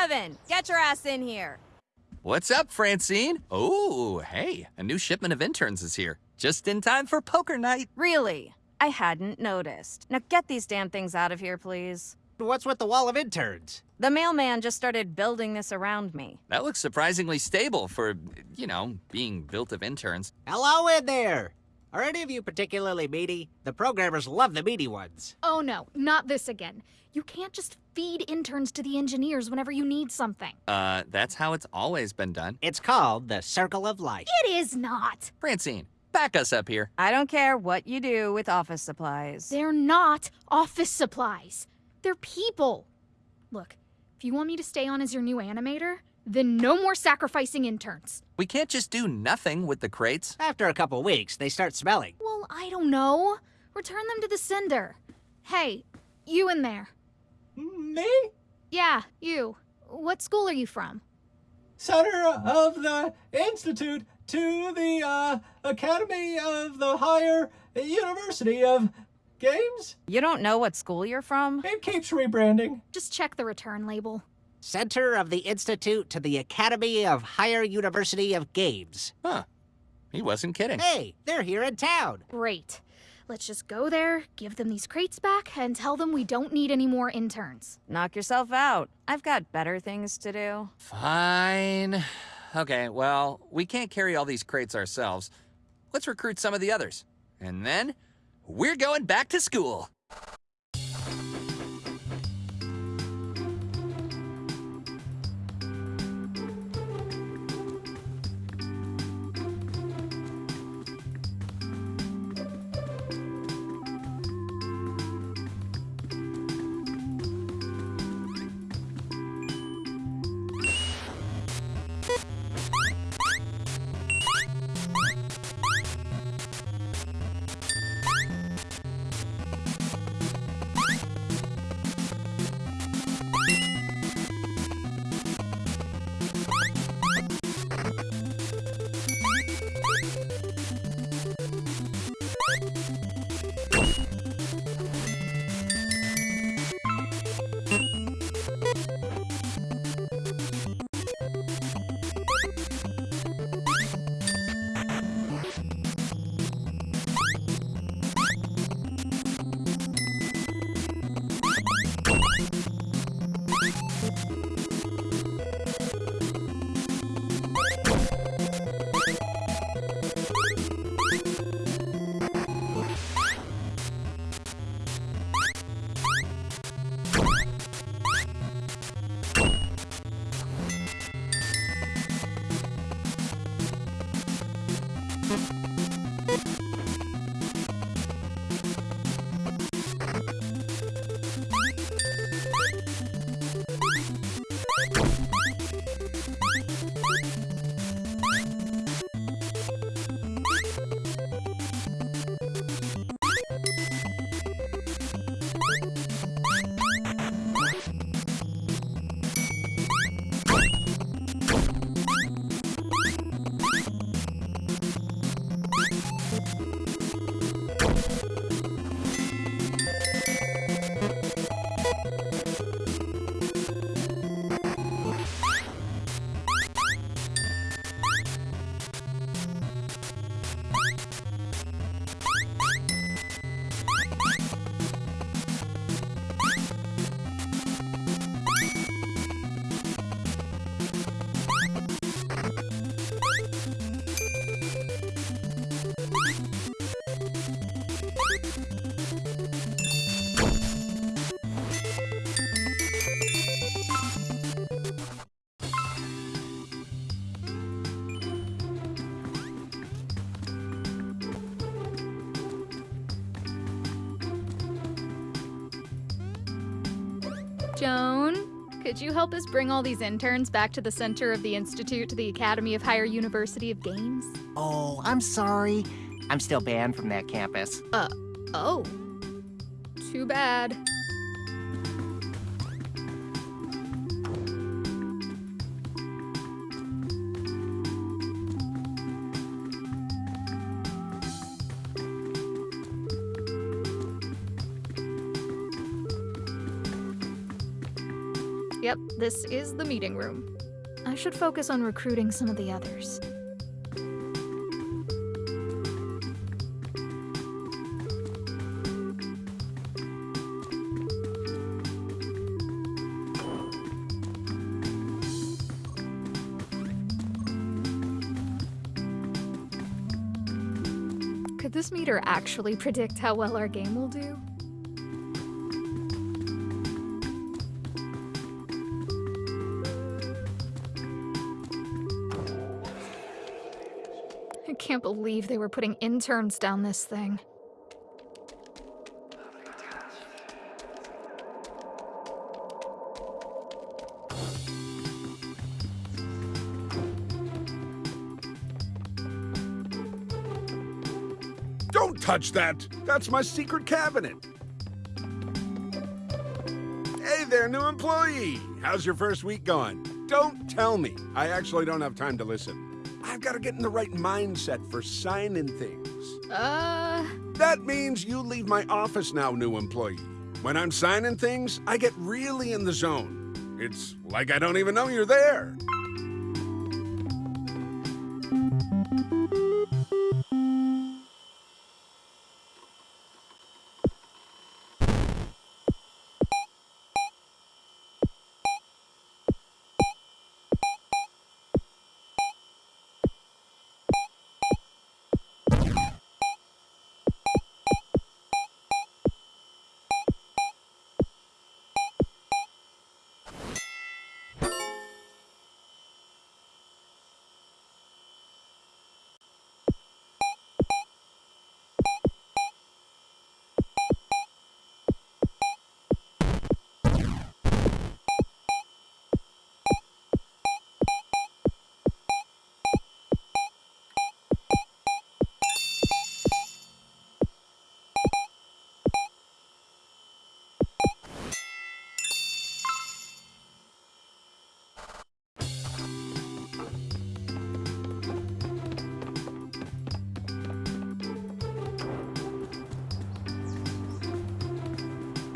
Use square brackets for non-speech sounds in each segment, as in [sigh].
Kevin, get your ass in here. What's up, Francine? Oh, hey, a new shipment of interns is here. Just in time for poker night. Really? I hadn't noticed. Now get these damn things out of here, please. What's with the wall of interns? The mailman just started building this around me. That looks surprisingly stable for, you know, being built of interns. Hello in there! Are any of you particularly meaty? The programmers love the meaty ones. Oh no, not this again. You can't just feed interns to the engineers whenever you need something. Uh, that's how it's always been done. It's called the Circle of Life. It is not. Francine, back us up here. I don't care what you do with office supplies. They're not office supplies. They're people. Look, if you want me to stay on as your new animator, then no more sacrificing interns. We can't just do nothing with the crates. After a couple weeks, they start smelling. Well, I don't know. Return them to the sender. Hey, you in there. Me? Yeah, you. What school are you from? Center of the Institute to the uh, Academy of the Higher University of Games? You don't know what school you're from? It keeps rebranding. Just check the return label. Center of the Institute to the Academy of Higher University of Games. Huh. He wasn't kidding. Hey, they're here in town. Great. Let's just go there, give them these crates back, and tell them we don't need any more interns. Knock yourself out. I've got better things to do. Fine. Okay, well, we can't carry all these crates ourselves. Let's recruit some of the others. And then, we're going back to school. Joan, could you help us bring all these interns back to the center of the Institute to the Academy of Higher University of Games? Oh, I'm sorry. I'm still banned from that campus. Uh, oh. Too bad. This is the meeting room. I should focus on recruiting some of the others. Could this meter actually predict how well our game will do? Can't believe they were putting interns down this thing. Don't touch that! That's my secret cabinet! Hey there, new employee! How's your first week going? Don't tell me. I actually don't have time to listen. I've got to get in the right mindset for signing things. Uh, That means you leave my office now, new employee. When I'm signing things, I get really in the zone. It's like I don't even know you're there.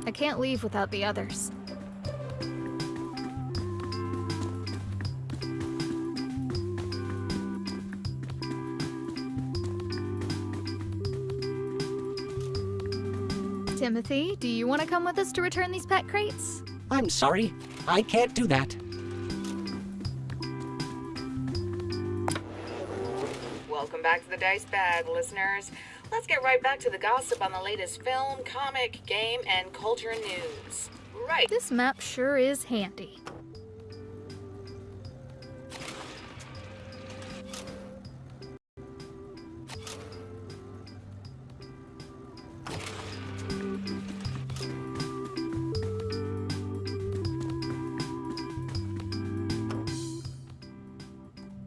I can't leave without the others. Timothy, do you want to come with us to return these pet crates? I'm sorry. I can't do that. Welcome back to the Dice Bag, listeners. Let's get right back to the gossip on the latest film, comic, game, and culture news. Right. This map sure is handy.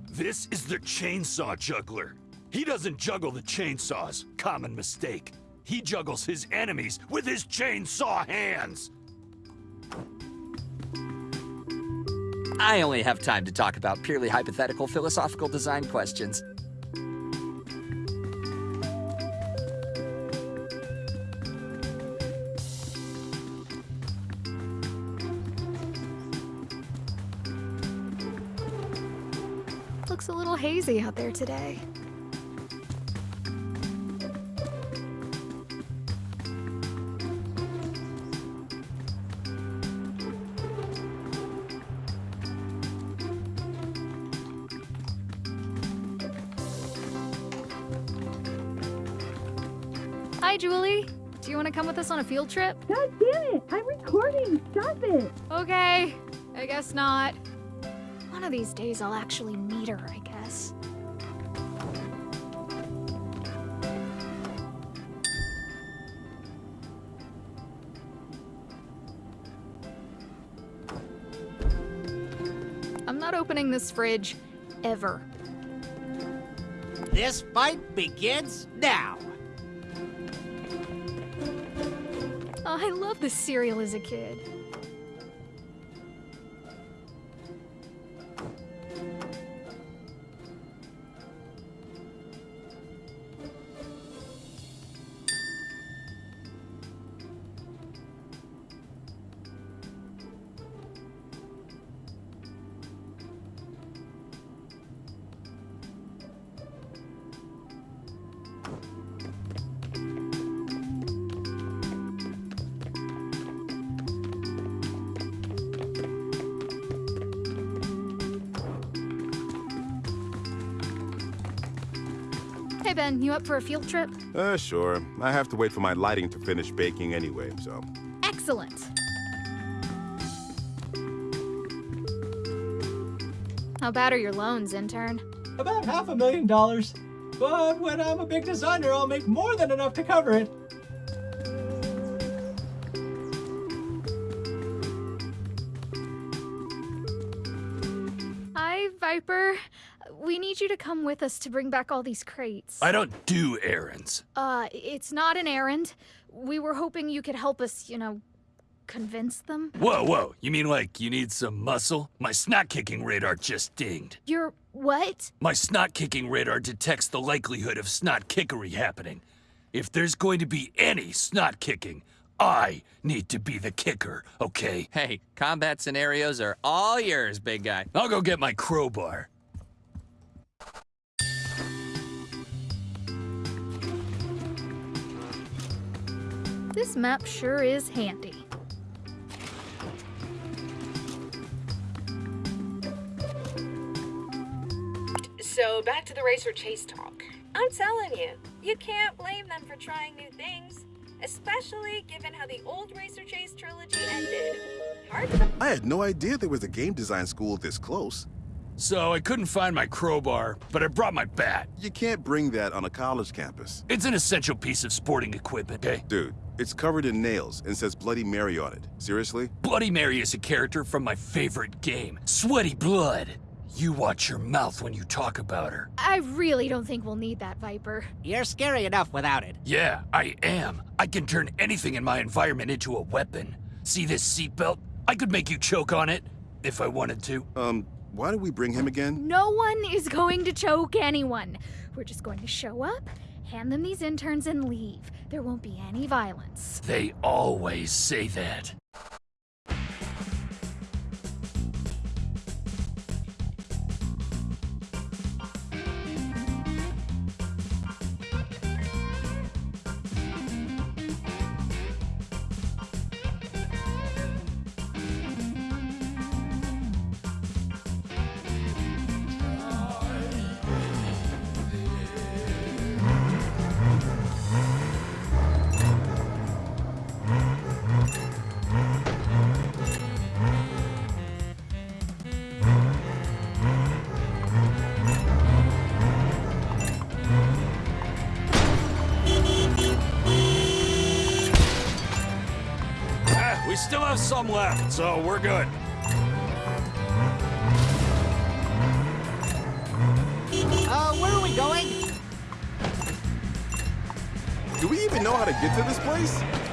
This is the chainsaw juggler. He doesn't juggle the chainsaws. Common mistake. He juggles his enemies with his chainsaw hands. I only have time to talk about purely hypothetical philosophical design questions. Looks a little hazy out there today. Us on a field trip? God damn it! I'm recording! Stop it! Okay, I guess not. One of these days I'll actually meet her, I guess. I'm not opening this fridge ever. This fight begins now. I love this cereal as a kid. Ben, you up for a field trip? Uh, sure. I have to wait for my lighting to finish baking anyway, so. Excellent. How bad are your loans, intern? About half a million dollars. But when I'm a big designer, I'll make more than enough to cover it. Hi, Viper. We need you to come with us to bring back all these crates. I don't do errands. Uh, it's not an errand. We were hoping you could help us, you know, convince them. Whoa, whoa. You mean like you need some muscle? My snot kicking radar just dinged. Your what? My snot kicking radar detects the likelihood of snot kickery happening. If there's going to be any snot kicking, I need to be the kicker, okay? Hey, combat scenarios are all yours, big guy. I'll go get my crowbar. This map sure is handy. So back to the racer chase talk. I'm telling you, you can't blame them for trying new things, especially given how the old Racer Chase trilogy ended. Hard to I had no idea there was a game design school this close. So I couldn't find my crowbar, but I brought my bat. You can't bring that on a college campus. It's an essential piece of sporting equipment, okay? Dude, it's covered in nails and says Bloody Mary on it. Seriously? Bloody Mary is a character from my favorite game, Sweaty Blood. You watch your mouth when you talk about her. I really don't think we'll need that, Viper. You're scary enough without it. Yeah, I am. I can turn anything in my environment into a weapon. See this seatbelt? I could make you choke on it, if I wanted to. Um, why did we bring him again? No one is going to choke anyone. We're just going to show up, hand them these interns, and leave. There won't be any violence. They always say that. Have some left, so we're good. Uh, where are we going? Do we even know how to get to this place?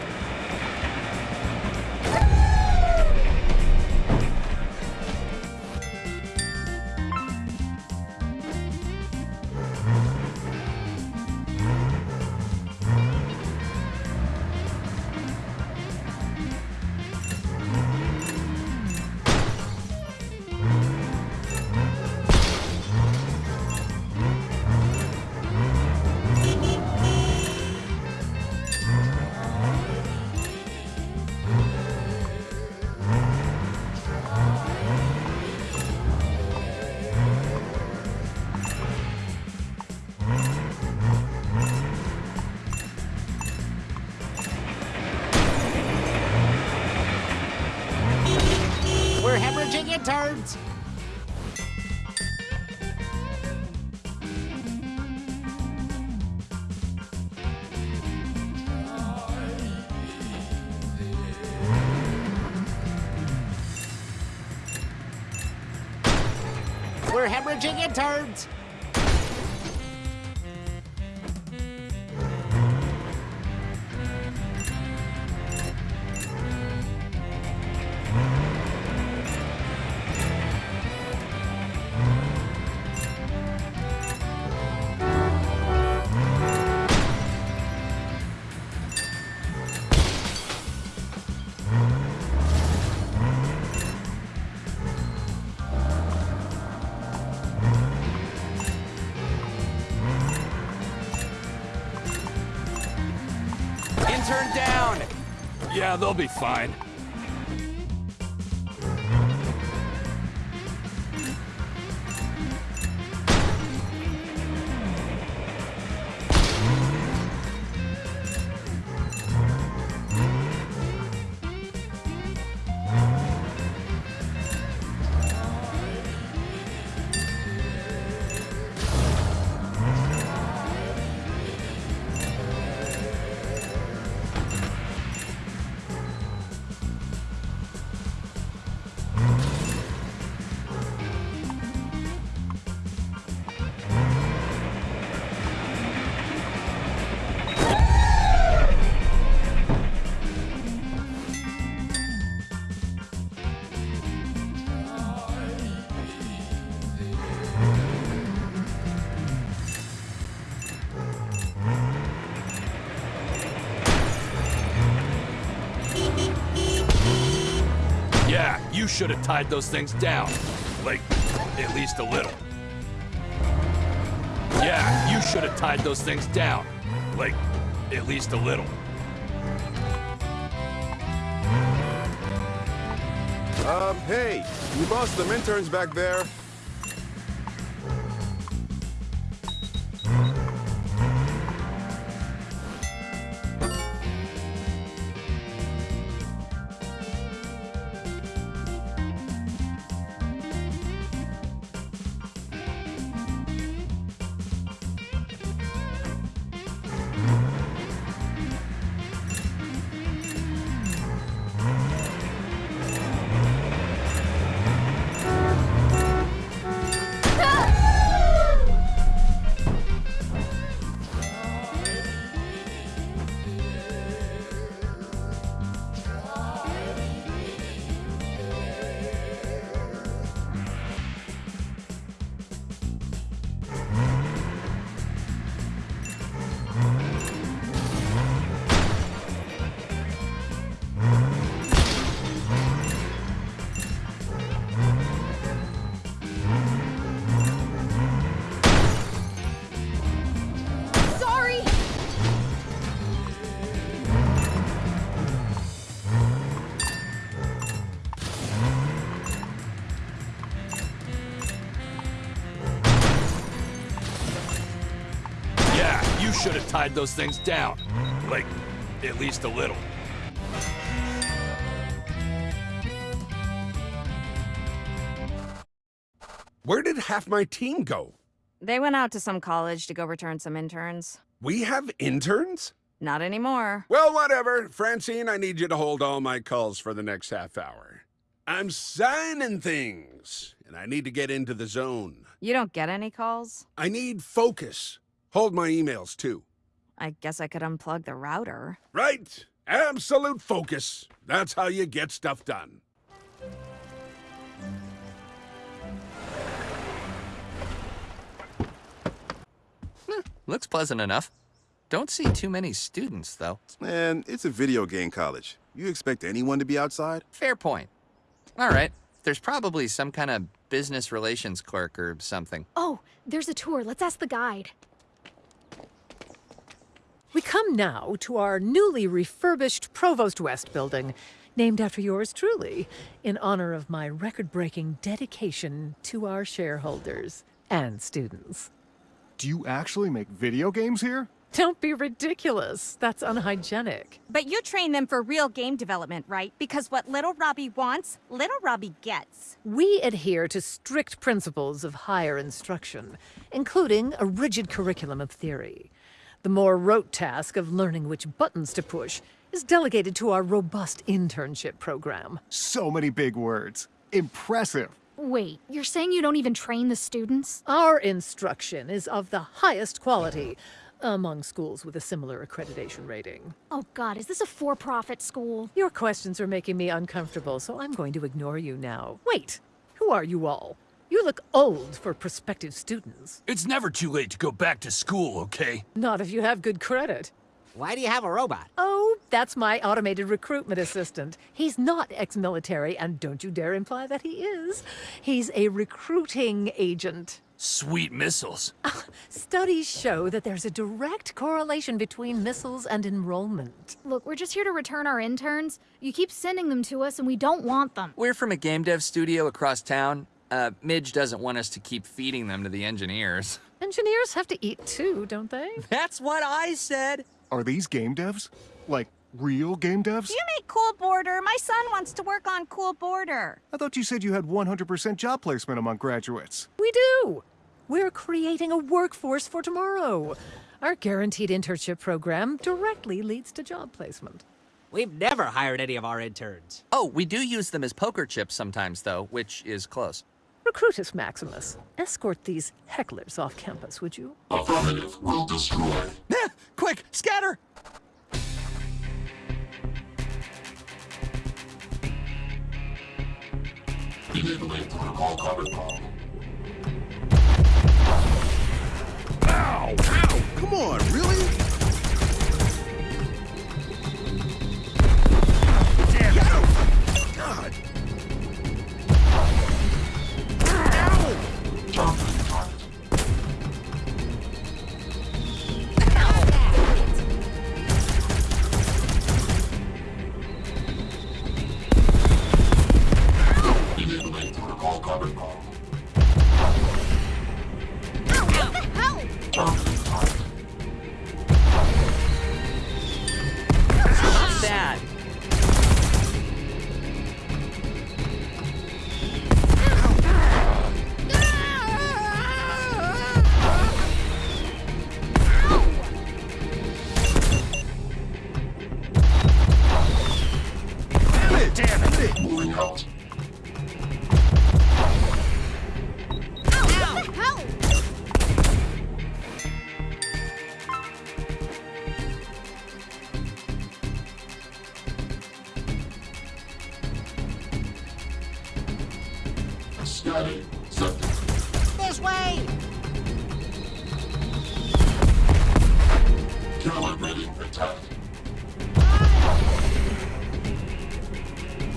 We're hemorrhaging interns. They'll be fine. Should have tied those things down. Like, at least a little. Yeah, you should have tied those things down. Like, at least a little. Um, hey, you lost some interns back there. Tied those things down. Like, at least a little. Where did half my team go? They went out to some college to go return some interns. We have interns? Not anymore. Well, whatever. Francine, I need you to hold all my calls for the next half hour. I'm signing things, and I need to get into the zone. You don't get any calls? I need focus. Hold my emails, too. I guess I could unplug the router. Right? Absolute focus. That's how you get stuff done. Hmm, looks pleasant enough. Don't see too many students, though. Man, it's a video game college. You expect anyone to be outside? Fair point. All right. There's probably some kind of business relations clerk or something. Oh, there's a tour. Let's ask the guide. We come now to our newly refurbished Provost West building, named after yours truly, in honor of my record breaking dedication to our shareholders and students. Do you actually make video games here? Don't be ridiculous. That's unhygienic. But you train them for real game development, right? Because what Little Robbie wants, Little Robbie gets. We adhere to strict principles of higher instruction, including a rigid curriculum of theory. The more rote task of learning which buttons to push is delegated to our robust internship program. So many big words. Impressive. Wait, you're saying you don't even train the students? Our instruction is of the highest quality among schools with a similar accreditation rating. Oh god, is this a for-profit school? Your questions are making me uncomfortable, so I'm going to ignore you now. Wait, who are you all? You look old for prospective students. It's never too late to go back to school, okay? Not if you have good credit. Why do you have a robot? Oh, that's my automated recruitment assistant. He's not ex-military, and don't you dare imply that he is. He's a recruiting agent. Sweet missiles. [laughs] Studies show that there's a direct correlation between missiles and enrollment. Look, we're just here to return our interns. You keep sending them to us and we don't want them. We're from a game dev studio across town. Uh, Midge doesn't want us to keep feeding them to the engineers. Engineers have to eat too, don't they? [laughs] That's what I said. Are these game devs? Like, real game devs? You make Cool Border. My son wants to work on Cool Border. I thought you said you had 100% job placement among graduates. We do. We're creating a workforce for tomorrow. Our guaranteed internship program directly leads to job placement. We've never hired any of our interns. Oh, we do use them as poker chips sometimes, though, which is close. Recruitus Maximus, escort these hecklers off campus, would you? Affirmative will destroy. [laughs] Quick, scatter! Enabling protocol cover call. Ow! Ow! Come on, really? Scanning. Sector. This way! Calibrating attack.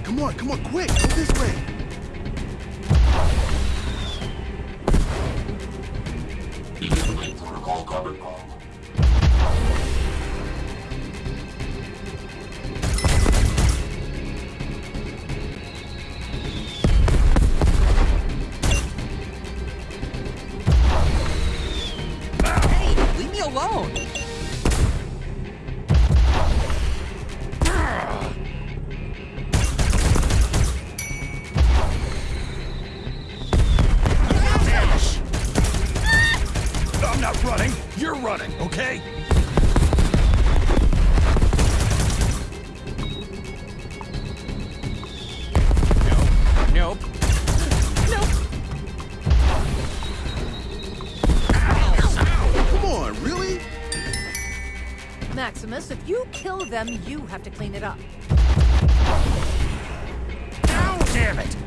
Come on, come on, quick! Go this way! Enabling protocol carbon bomb. Maximus, if you kill them, you have to clean it up. Ow, damn it!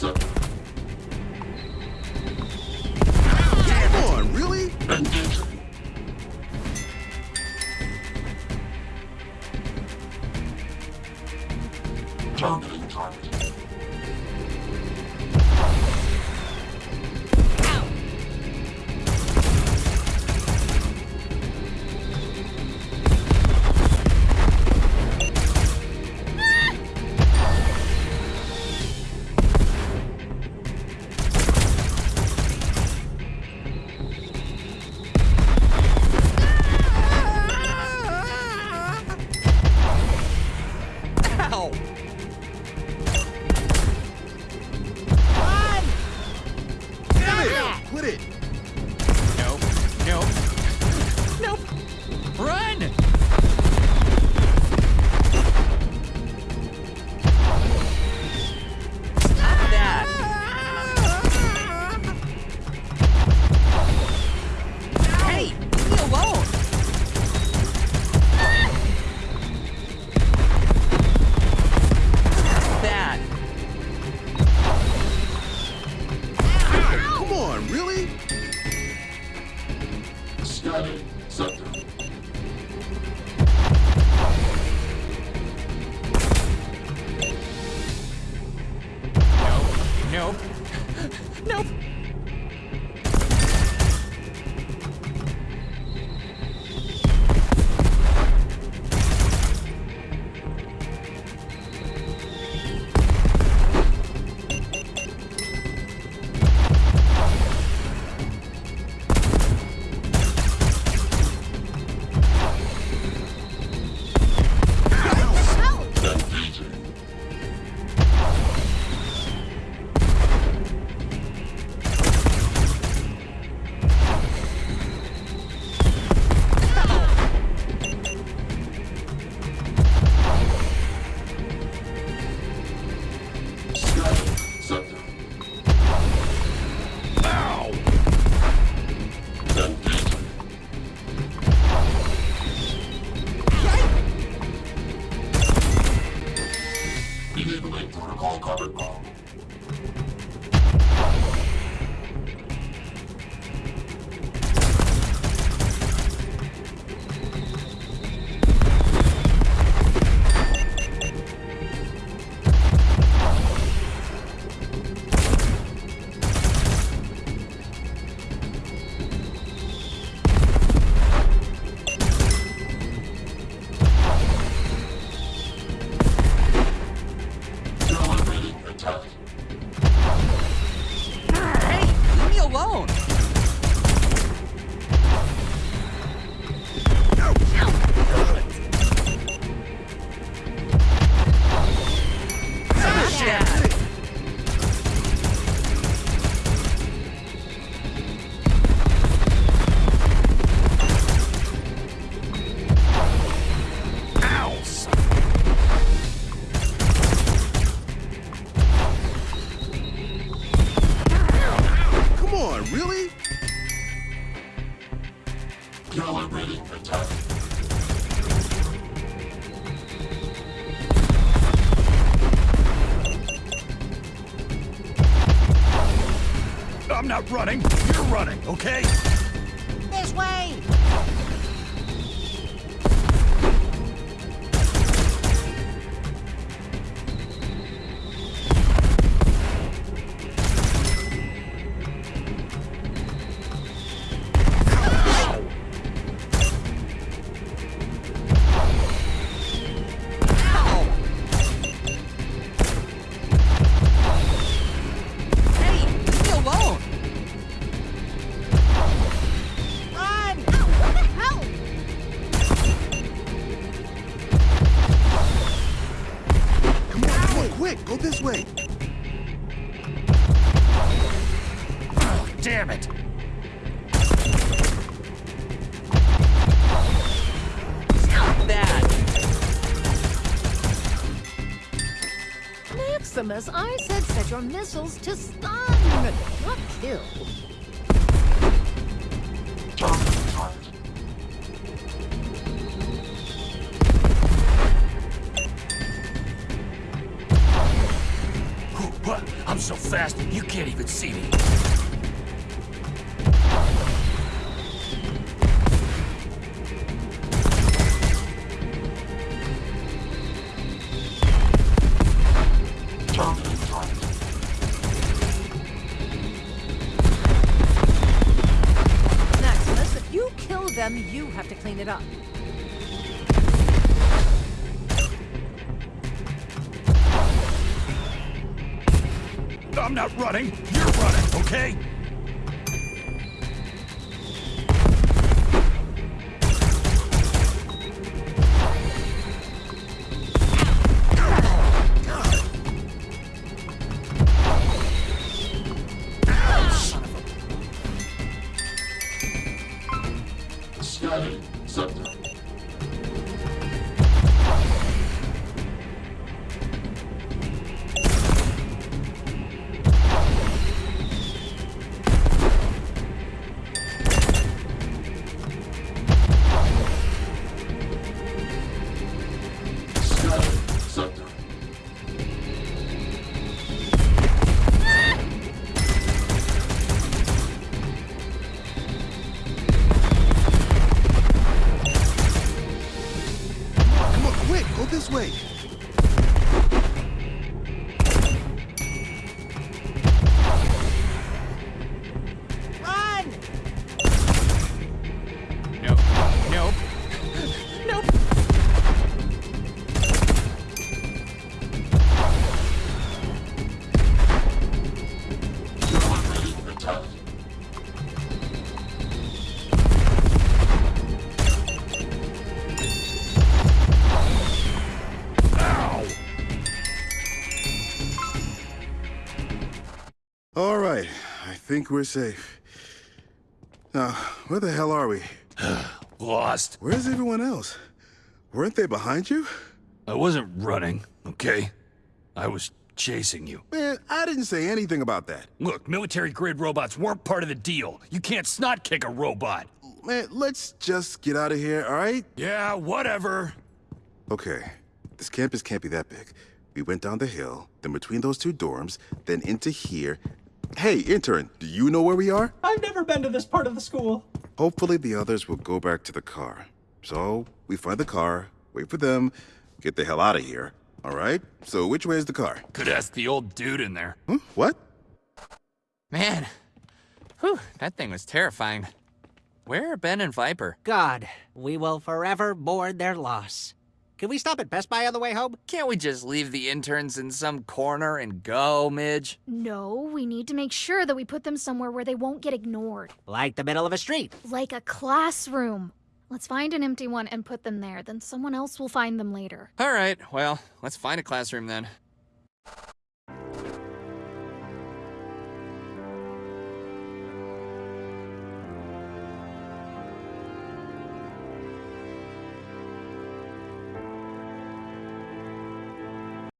Scanning. Okay? Maximus, I said set your missiles to stun, not kill. Them, you have to clean it up. I'm not running. You're running, okay? This way. Think we're safe. Now, where the hell are we? [sighs] Lost. Where's everyone else? Weren't they behind you? I wasn't running, okay? I was chasing you. Man, I didn't say anything about that. Look, military-grade robots weren't part of the deal. You can't snot kick a robot. Man, let's just get out of here, all right? Yeah, whatever. Okay, this campus can't be that big. We went down the hill, then between those two dorms, then into here. Hey, intern, do you know where we are? I've never been to this part of the school. Hopefully the others will go back to the car. So, we find the car, wait for them, get the hell out of here. All right? So, which way is the car? Could ask the old dude in there. Huh? What? Man. Whew, that thing was terrifying. Where are Ben and Viper? God, we will forever mourn their loss. Can we stop at Best Buy on the way home? Can't we just leave the interns in some corner and go, Midge? No, we need to make sure that we put them somewhere where they won't get ignored. Like the middle of a street. Like a classroom. Let's find an empty one and put them there, then someone else will find them later. All right, well, let's find a classroom then.